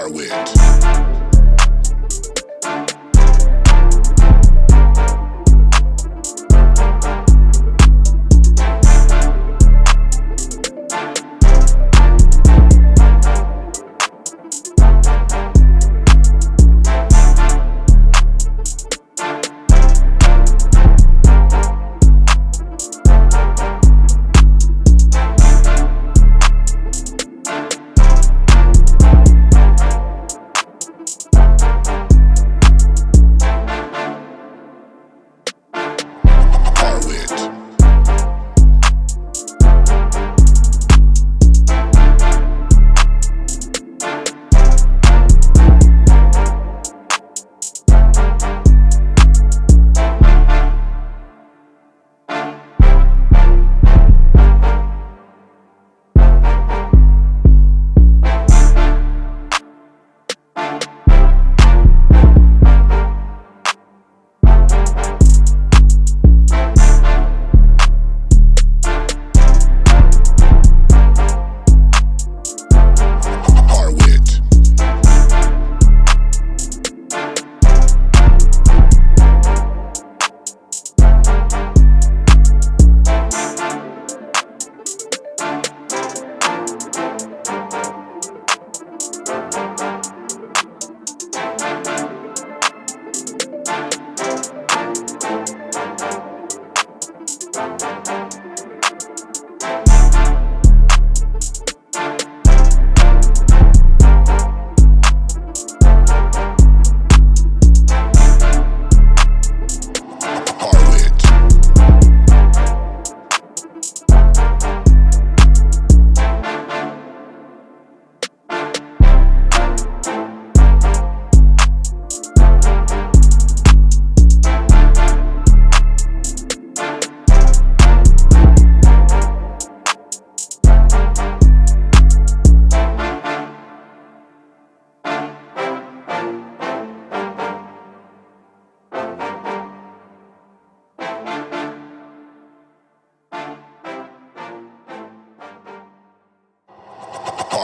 Harwit.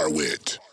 Harwit.